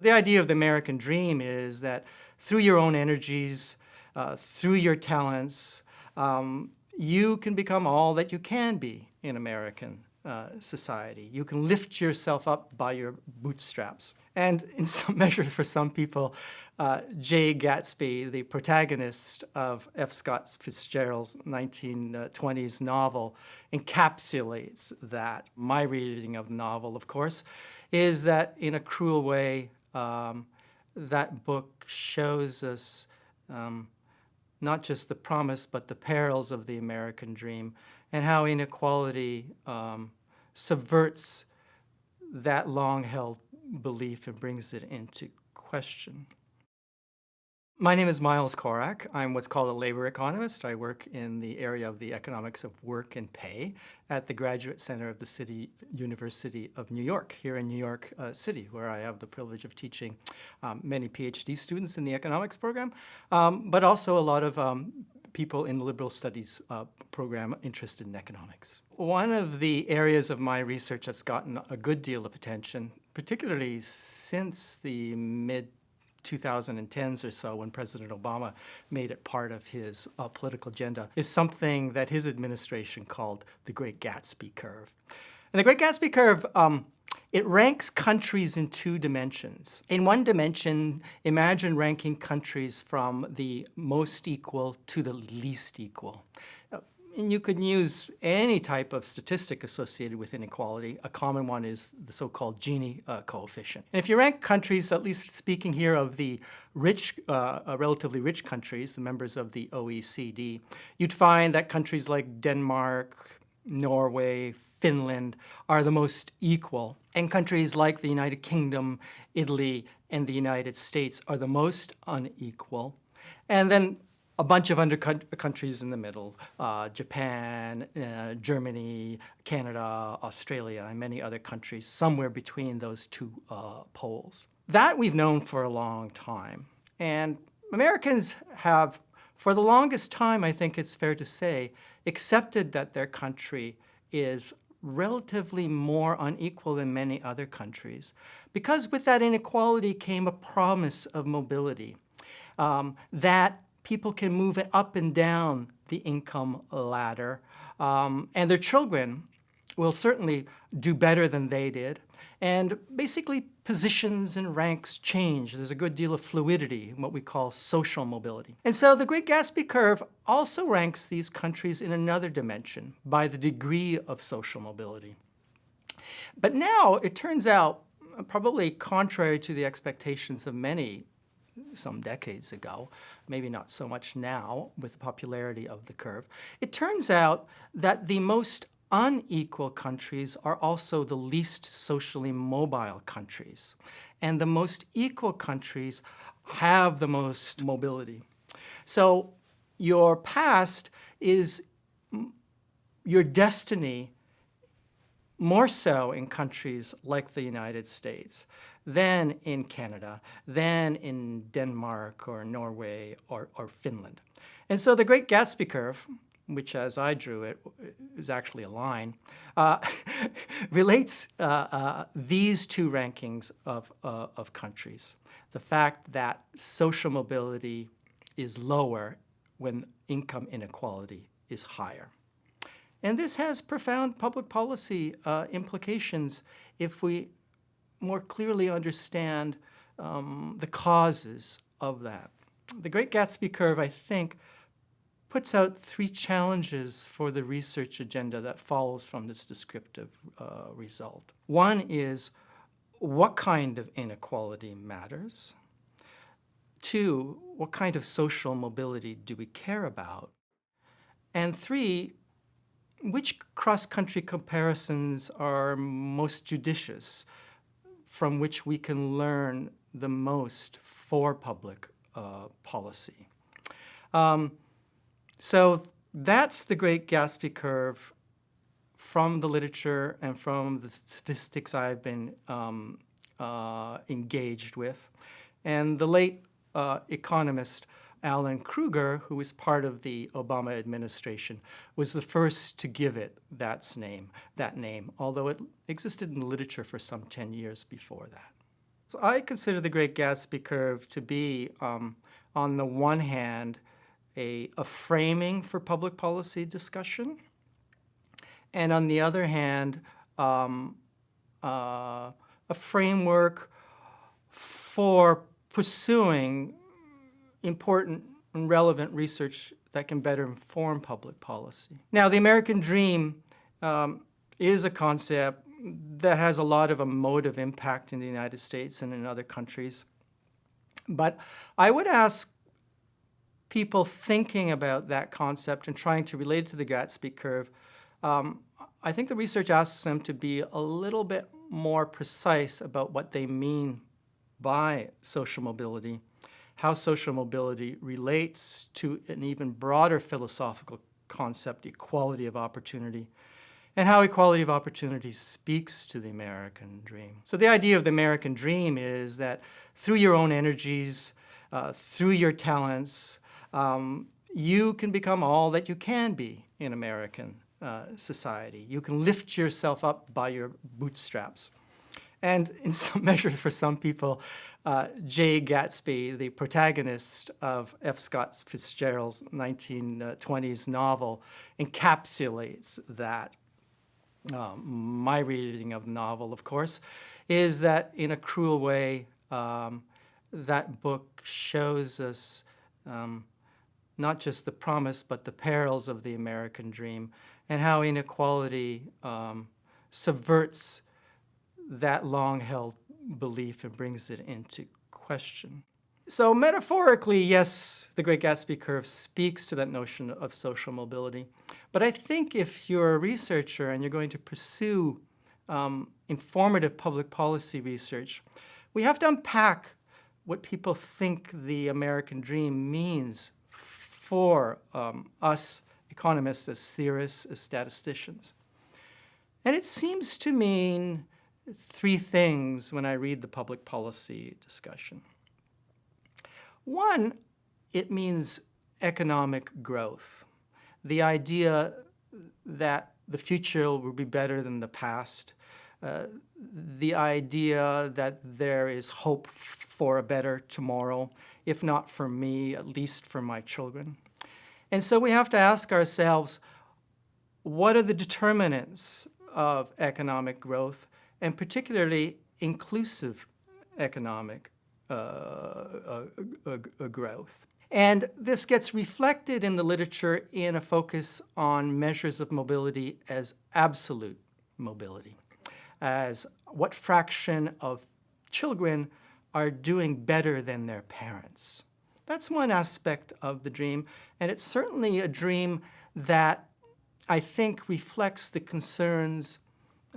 The idea of the American dream is that through your own energies, uh, through your talents, um, you can become all that you can be in American uh, society. You can lift yourself up by your bootstraps. And in some measure, for some people, uh, Jay Gatsby, the protagonist of F. Scott Fitzgerald's 1920s novel, encapsulates that. My reading of the novel, of course, is that in a cruel way, um, that book shows us um, not just the promise, but the perils of the American dream and how inequality um, subverts that long-held belief and brings it into question. My name is Miles Corak. I'm what's called a labor economist. I work in the area of the economics of work and pay at the Graduate Center of the City University of New York, here in New York uh, City, where I have the privilege of teaching um, many PhD students in the economics program, um, but also a lot of um, people in the liberal studies uh, program interested in economics. One of the areas of my research that's gotten a good deal of attention, particularly since the mid 2010s or so when President Obama made it part of his uh, political agenda is something that his administration called the Great Gatsby Curve. And the Great Gatsby Curve, um, it ranks countries in two dimensions. In one dimension, imagine ranking countries from the most equal to the least equal. And you could use any type of statistic associated with inequality. A common one is the so-called Gini uh, coefficient. And if you rank countries, at least speaking here of the rich, uh, uh relatively rich countries, the members of the OECD, you'd find that countries like Denmark, Norway, Finland are the most equal. And countries like the United Kingdom, Italy, and the United States are the most unequal. And then a bunch of under countries in the middle, uh, Japan, uh, Germany, Canada, Australia, and many other countries, somewhere between those two uh, poles. That we've known for a long time. And Americans have, for the longest time, I think it's fair to say, accepted that their country is relatively more unequal than many other countries. Because with that inequality came a promise of mobility, um, that people can move up and down the income ladder. Um, and their children will certainly do better than they did. And basically, positions and ranks change. There's a good deal of fluidity in what we call social mobility. And so the Great Gatsby Curve also ranks these countries in another dimension by the degree of social mobility. But now it turns out, probably contrary to the expectations of many some decades ago, maybe not so much now with the popularity of the curve, it turns out that the most unequal countries are also the least socially mobile countries. And the most equal countries have the most mobility. So your past is your destiny more so in countries like the United States than in Canada, than in Denmark or Norway or, or Finland. And so the Great Gatsby Curve, which as I drew it is actually a line, uh, relates uh, uh, these two rankings of, uh, of countries. The fact that social mobility is lower when income inequality is higher. And this has profound public policy uh, implications if we more clearly understand um, the causes of that. The Great Gatsby Curve, I think, puts out three challenges for the research agenda that follows from this descriptive uh, result. One is, what kind of inequality matters? Two, what kind of social mobility do we care about? And three, which cross-country comparisons are most judicious, from which we can learn the most for public uh, policy? Um, so that's the Great Gatsby Curve from the literature and from the statistics I've been um, uh, engaged with. And the late uh, economist Alan Krueger, who was part of the Obama administration, was the first to give it that name, that name, although it existed in the literature for some 10 years before that. So I consider the Great Gatsby curve to be, um, on the one hand, a, a framing for public policy discussion, and on the other hand, um, uh, a framework for pursuing important and relevant research that can better inform public policy. Now, the American dream um, is a concept that has a lot of emotive impact in the United States and in other countries. But I would ask people thinking about that concept and trying to relate it to the Gatsby curve, um, I think the research asks them to be a little bit more precise about what they mean by social mobility, how social mobility relates to an even broader philosophical concept, equality of opportunity, and how equality of opportunity speaks to the American dream. So the idea of the American dream is that through your own energies, uh, through your talents, um, you can become all that you can be in American uh, society. You can lift yourself up by your bootstraps. And in some measure, for some people, uh, Jay Gatsby, the protagonist of F. Scott Fitzgerald's 1920s novel, encapsulates that um, my reading of the novel, of course, is that in a cruel way, um, that book shows us um, not just the promise, but the perils of the American dream and how inequality um, subverts that long-held belief and brings it into question. So metaphorically, yes, the Great Gatsby curve speaks to that notion of social mobility. But I think if you're a researcher and you're going to pursue um, informative public policy research, we have to unpack what people think the American dream means for um, us economists, as theorists, as statisticians. And it seems to mean three things when I read the public policy discussion. One, it means economic growth. The idea that the future will be better than the past. Uh, the idea that there is hope for a better tomorrow, if not for me, at least for my children. And so we have to ask ourselves, what are the determinants of economic growth, and particularly inclusive economic uh, growth. And this gets reflected in the literature in a focus on measures of mobility as absolute mobility, as what fraction of children are doing better than their parents. That's one aspect of the dream, and it's certainly a dream that I think reflects the concerns,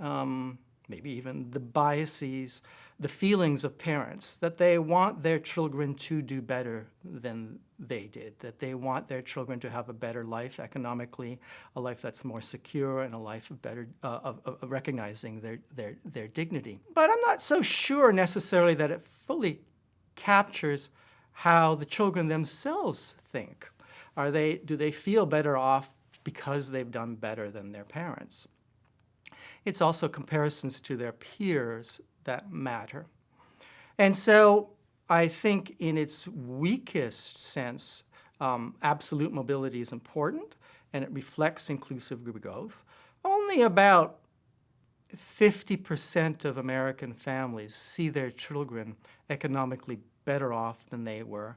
um, maybe even the biases the feelings of parents, that they want their children to do better than they did, that they want their children to have a better life economically, a life that's more secure, and a life of better, uh, of, of recognizing their, their, their dignity. But I'm not so sure necessarily that it fully captures how the children themselves think. Are they, do they feel better off because they've done better than their parents? It's also comparisons to their peers that matter. And so I think in its weakest sense, um, absolute mobility is important and it reflects inclusive growth. Only about 50% of American families see their children economically better off than they were.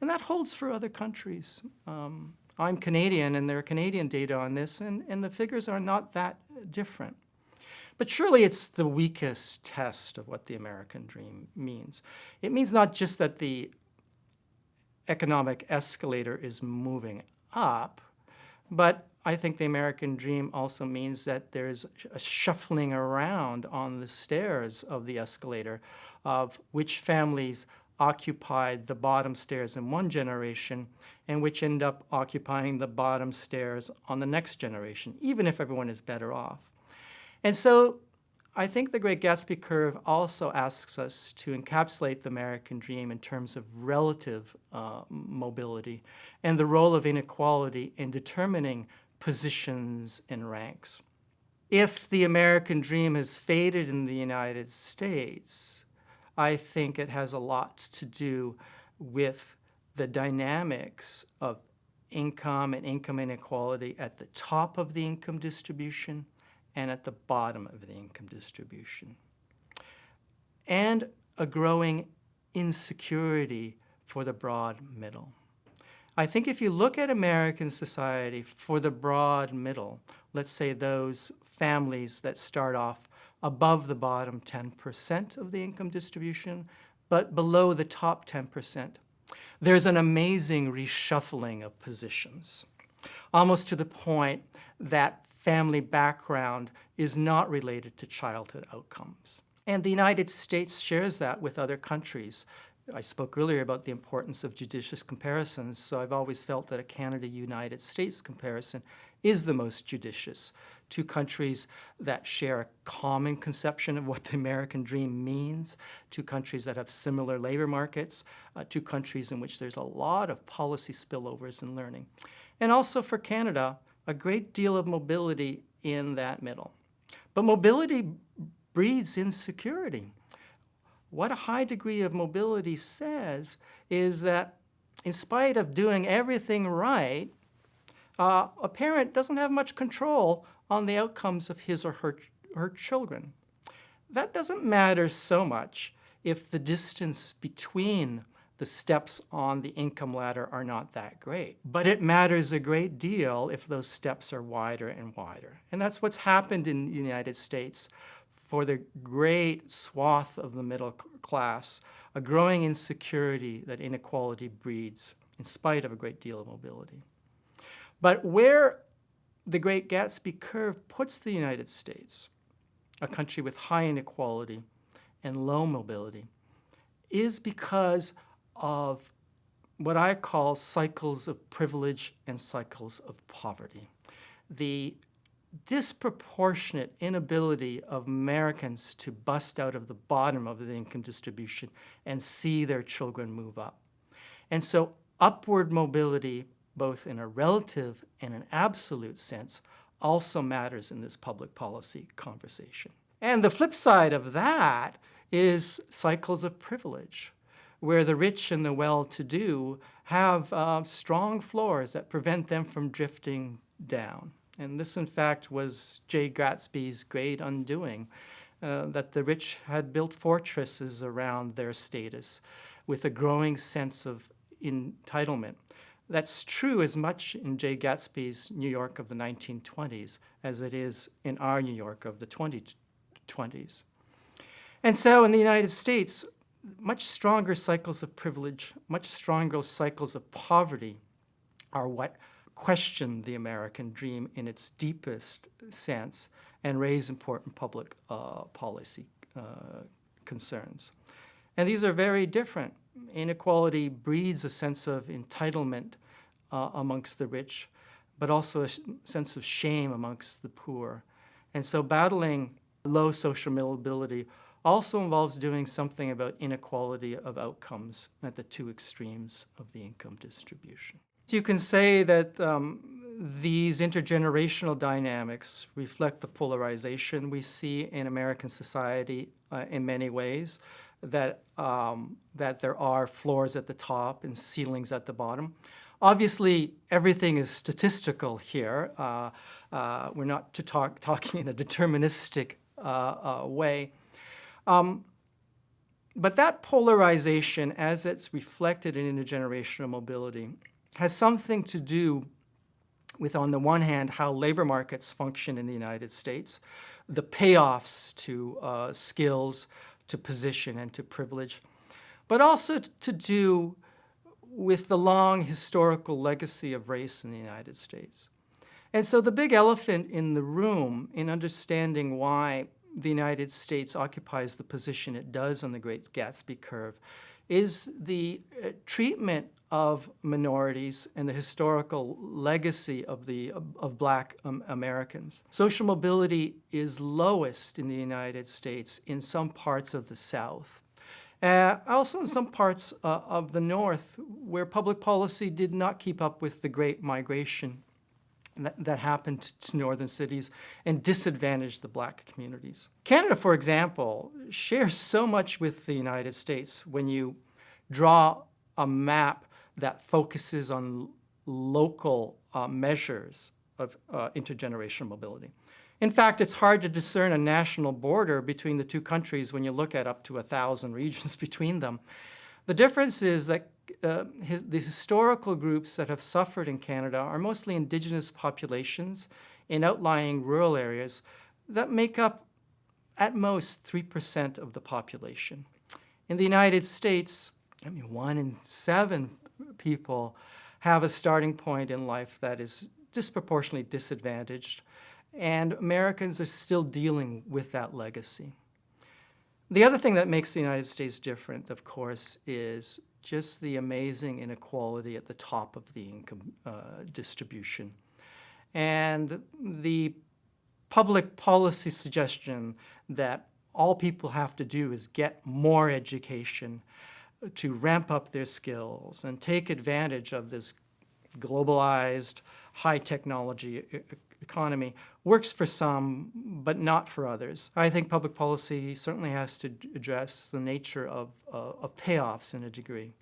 And that holds for other countries. Um, I'm Canadian and there are Canadian data on this and, and the figures are not that different. But surely it's the weakest test of what the American dream means. It means not just that the economic escalator is moving up, but I think the American dream also means that there's a shuffling around on the stairs of the escalator of which families occupied the bottom stairs in one generation and which end up occupying the bottom stairs on the next generation, even if everyone is better off. And so I think the Great Gatsby curve also asks us to encapsulate the American dream in terms of relative uh, mobility and the role of inequality in determining positions and ranks. If the American dream has faded in the United States, I think it has a lot to do with the dynamics of income and income inequality at the top of the income distribution and at the bottom of the income distribution. And a growing insecurity for the broad middle. I think if you look at American society for the broad middle, let's say those families that start off above the bottom 10% of the income distribution, but below the top 10%, there's an amazing reshuffling of positions, almost to the point that family background is not related to childhood outcomes. And the United States shares that with other countries. I spoke earlier about the importance of judicious comparisons, so I've always felt that a Canada-United States comparison is the most judicious. Two countries that share a common conception of what the American dream means, two countries that have similar labor markets, uh, two countries in which there's a lot of policy spillovers and learning. And also for Canada, a great deal of mobility in that middle. But mobility breeds insecurity. What a high degree of mobility says is that in spite of doing everything right, uh, a parent doesn't have much control on the outcomes of his or her, her children. That doesn't matter so much if the distance between the steps on the income ladder are not that great. But it matters a great deal if those steps are wider and wider. And that's what's happened in the United States for the great swath of the middle class, a growing insecurity that inequality breeds in spite of a great deal of mobility. But where the Great Gatsby curve puts the United States, a country with high inequality and low mobility, is because of what I call cycles of privilege and cycles of poverty. The disproportionate inability of Americans to bust out of the bottom of the income distribution and see their children move up. And so upward mobility, both in a relative and an absolute sense, also matters in this public policy conversation. And the flip side of that is cycles of privilege, where the rich and the well-to-do have uh, strong floors that prevent them from drifting down. And this, in fact, was Jay Gatsby's great undoing, uh, that the rich had built fortresses around their status with a growing sense of entitlement. That's true as much in Jay Gatsby's New York of the 1920s as it is in our New York of the 2020s. And so in the United States, much stronger cycles of privilege, much stronger cycles of poverty are what question the American dream in its deepest sense and raise important public uh, policy uh, concerns. And these are very different. Inequality breeds a sense of entitlement uh, amongst the rich, but also a sense of shame amongst the poor. And so battling low social mobility also involves doing something about inequality of outcomes at the two extremes of the income distribution. So you can say that um, these intergenerational dynamics reflect the polarization we see in American society uh, in many ways, that, um, that there are floors at the top and ceilings at the bottom. Obviously, everything is statistical here. Uh, uh, we're not to talk, talking in a deterministic uh, uh, way. Um, but that polarization, as it's reflected in intergenerational mobility, has something to do with, on the one hand, how labor markets function in the United States, the payoffs to uh, skills, to position, and to privilege, but also to do with the long historical legacy of race in the United States. And so the big elephant in the room in understanding why the United States occupies the position it does on the Great Gatsby curve is the uh, treatment of minorities and the historical legacy of, the, of, black um, Americans. Social mobility is lowest in the United States in some parts of the South. Uh, also in some parts uh, of the North where public policy did not keep up with the great migration that, that happened to northern cities and disadvantaged the black communities. Canada, for example, shares so much with the United States when you draw a map that focuses on local uh, measures of uh, intergenerational mobility. In fact, it's hard to discern a national border between the two countries when you look at up to a thousand regions between them. The difference is that uh, his, the historical groups that have suffered in Canada are mostly indigenous populations in outlying rural areas that make up at most 3% of the population. In the United States, I mean, one in seven people have a starting point in life that is disproportionately disadvantaged, and Americans are still dealing with that legacy. The other thing that makes the United States different, of course, is just the amazing inequality at the top of the income uh, distribution. And the public policy suggestion that all people have to do is get more education to ramp up their skills and take advantage of this globalized, high technology economy works for some, but not for others. I think public policy certainly has to address the nature of, uh, of payoffs in a degree.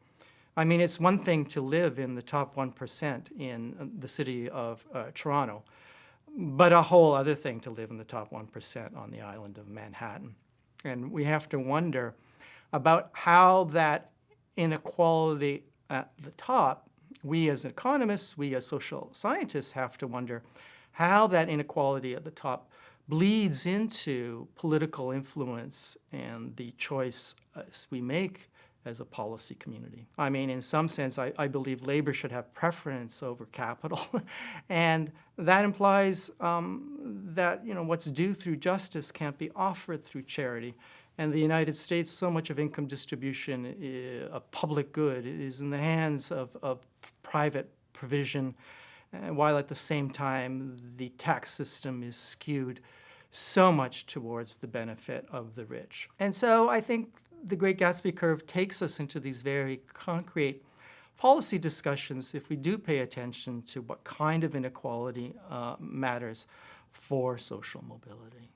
I mean, it's one thing to live in the top 1% in uh, the city of uh, Toronto, but a whole other thing to live in the top 1% on the island of Manhattan. And we have to wonder about how that inequality at the top, we as economists, we as social scientists have to wonder how that inequality at the top bleeds into political influence and the choice we make as a policy community. I mean, in some sense, I, I believe labor should have preference over capital. and that implies um, that, you know, what's due through justice can't be offered through charity. And the United States, so much of income distribution, uh, a public good, is in the hands of, of private provision uh, while at the same time the tax system is skewed so much towards the benefit of the rich. And so I think the Great Gatsby curve takes us into these very concrete policy discussions if we do pay attention to what kind of inequality uh, matters for social mobility.